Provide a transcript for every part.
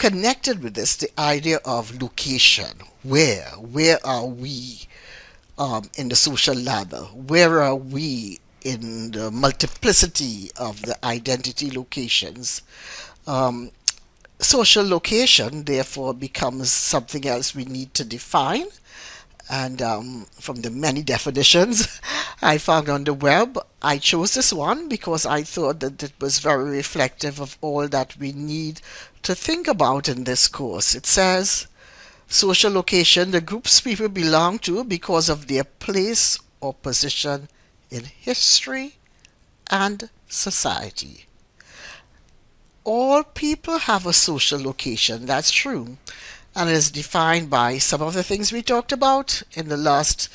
connected with this the idea of location. Where? Where are we um, in the social ladder? Where are we in the multiplicity of the identity locations? Um, social location, therefore, becomes something else we need to define. And um, from the many definitions I found on the web, I chose this one because I thought that it was very reflective of all that we need to think about in this course. It says, social location, the groups people belong to because of their place or position in history and society. All people have a social location, that's true, and it is defined by some of the things we talked about in the last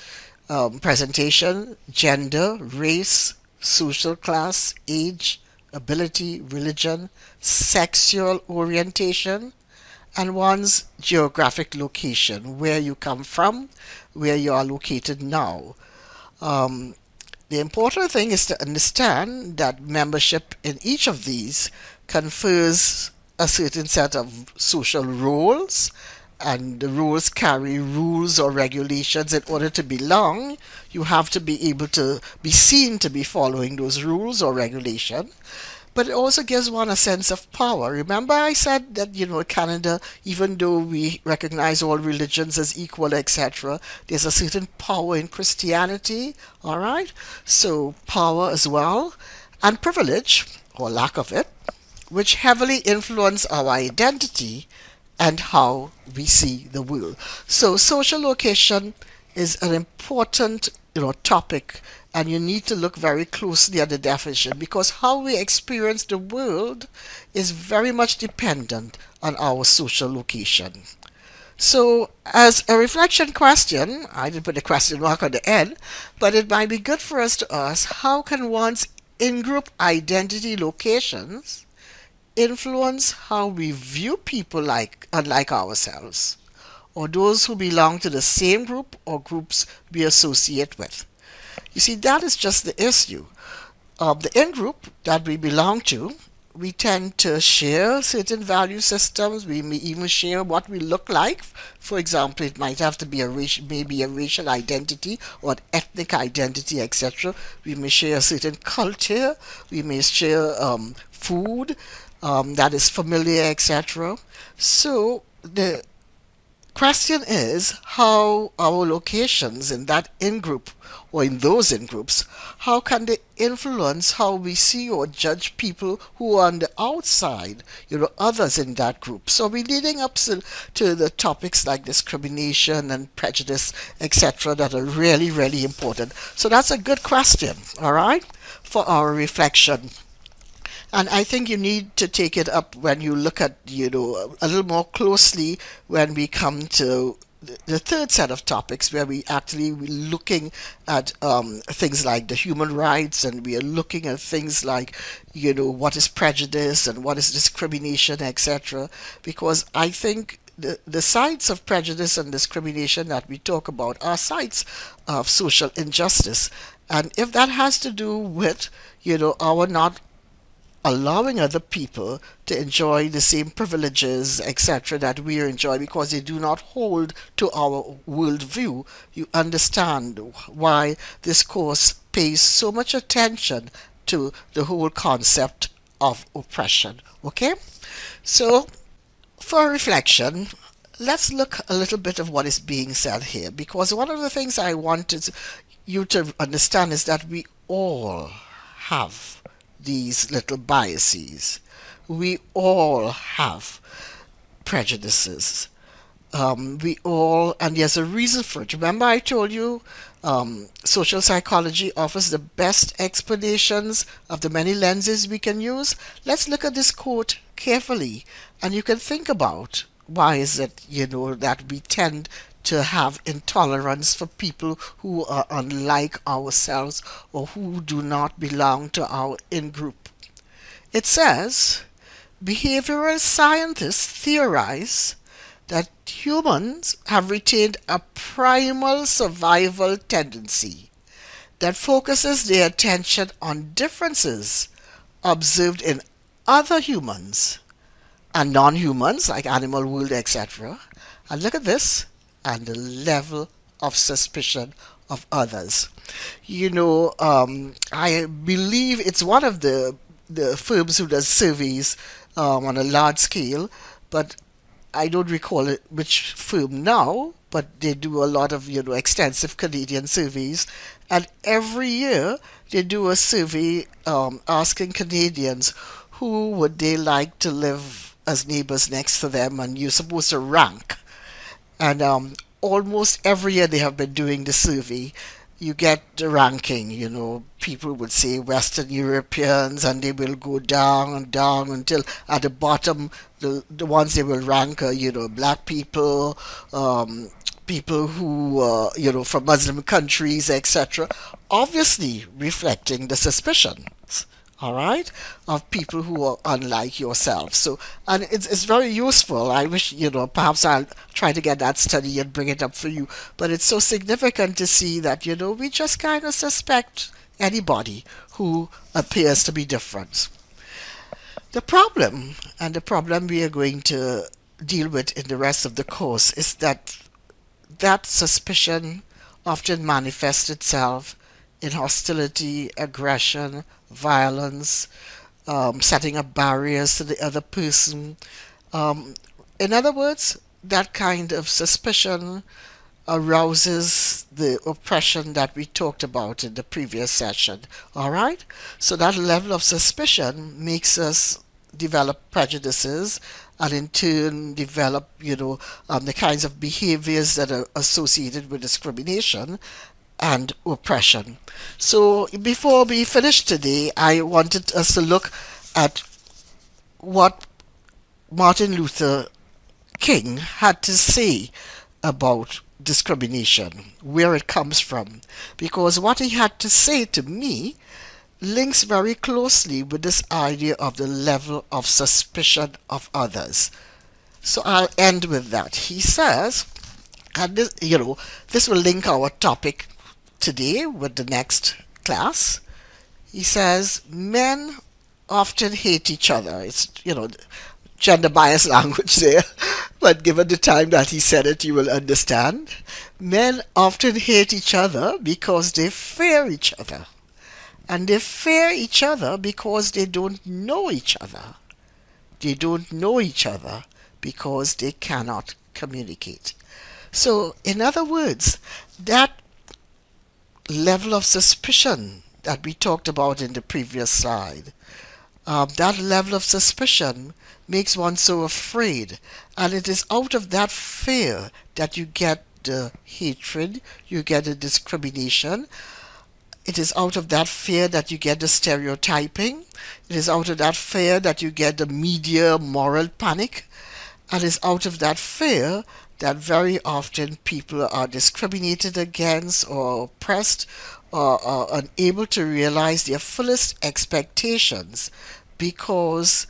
um, presentation gender, race, social class, age, ability, religion, sexual orientation, and one's geographic location, where you come from, where you are located now. Um, the important thing is to understand that membership in each of these confers a certain set of social roles and the rules carry rules or regulations in order to belong you have to be able to be seen to be following those rules or regulation but it also gives one a sense of power. Remember, I said that, you know, Canada, even though we recognize all religions as equal, etc., there's a certain power in Christianity, all right? So, power as well, and privilege, or lack of it, which heavily influence our identity and how we see the world. So, social location is an important you know topic and you need to look very closely at the definition because how we experience the world is very much dependent on our social location. So, as a reflection question, I didn't put a question mark on the end, but it might be good for us to ask how can one's in group identity locations influence how we view people like unlike ourselves, or those who belong to the same group or groups we associate with? You see, that is just the issue. Of the in group that we belong to, we tend to share certain value systems. We may even share what we look like. For example, it might have to be a racial, maybe a racial identity or an ethnic identity, etc. We may share a certain culture. We may share um, food um, that is familiar, etc. So the question is how our locations in that in group or in those in groups, how can they influence how we see or judge people who are on the outside, you know, others in that group? So we're leading up to, to the topics like discrimination and prejudice, etc., that are really, really important. So that's a good question, all right, for our reflection. And I think you need to take it up when you look at, you know, a little more closely when we come to the third set of topics where we actually we're looking at um, things like the human rights and we are looking at things like you know what is prejudice and what is discrimination etc because i think the, the sides of prejudice and discrimination that we talk about are sides of social injustice. And if that has to do with you know our not allowing other people to enjoy the same privileges, etc., that we enjoy because they do not hold to our worldview, you understand why this course pays so much attention to the whole concept of oppression. Okay? So, for reflection, let's look a little bit of what is being said here because one of the things I wanted you to understand is that we all have these little biases. We all have prejudices. Um, we all, and there's a reason for it. Remember, I told you um, social psychology offers the best explanations of the many lenses we can use. Let's look at this quote carefully, and you can think about why is it, you know, that we tend to have intolerance for people who are unlike ourselves or who do not belong to our in group. It says behavioral scientists theorize that humans have retained a primal survival tendency that focuses their attention on differences observed in other humans and non-humans like animal world, etc. And look at this, and the level of suspicion of others. You know, um, I believe it's one of the the firms who does surveys um, on a large scale, but I don't recall it, which firm now, but they do a lot of you know extensive Canadian surveys, and every year they do a survey um, asking Canadians who would they like to live as neighbors next to them, and you're supposed to rank. And um, almost every year they have been doing the survey, you get the ranking, you know, people would say Western Europeans and they will go down and down until at the bottom, the, the ones they will rank are, you know, black people, um, people who, uh, you know, from Muslim countries, etc. Obviously reflecting the suspicions all right, of people who are unlike yourself. So, and it's, it's very useful. I wish, you know, perhaps I'll try to get that study and bring it up for you. But it's so significant to see that, you know, we just kind of suspect anybody who appears to be different. The problem, and the problem we are going to deal with in the rest of the course, is that that suspicion often manifests itself in hostility, aggression, violence, um, setting up barriers to the other person. Um, in other words, that kind of suspicion arouses the oppression that we talked about in the previous session. All right? So that level of suspicion makes us develop prejudices and in turn develop, you know, um, the kinds of behaviors that are associated with discrimination and oppression. So before we finish today, I wanted us to look at what Martin Luther King had to say about discrimination, where it comes from, because what he had to say to me links very closely with this idea of the level of suspicion of others. So I'll end with that. He says, and this, you know, this will link our topic today with the next class. He says men often hate each other. It's, you know, gender biased language there, but given the time that he said it, you will understand. Men often hate each other because they fear each other. And they fear each other because they don't know each other. They don't know each other because they cannot communicate. So, in other words, that level of suspicion that we talked about in the previous slide. Um, that level of suspicion makes one so afraid, and it is out of that fear that you get the hatred, you get the discrimination. It is out of that fear that you get the stereotyping. It is out of that fear that you get the media moral panic. And it's out of that fear that very often people are discriminated against or oppressed or are unable to realize their fullest expectations because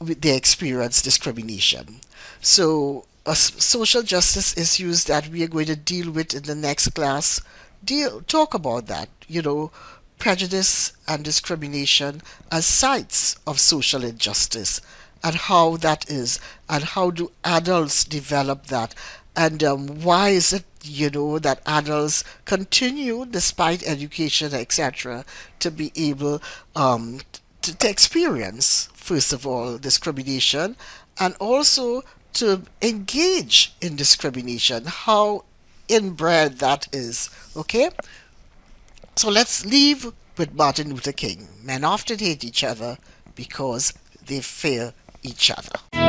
they experience discrimination. So a social justice issues that we are going to deal with in the next class deal talk about that you know prejudice and discrimination as sites of social injustice and how that is and how do adults develop that? And um, why is it you know that adults continue despite education etc to be able um, to, to experience first of all discrimination and also to engage in discrimination? How inbred that is okay? So let's leave with Martin Luther King. Men often hate each other because they fear each other.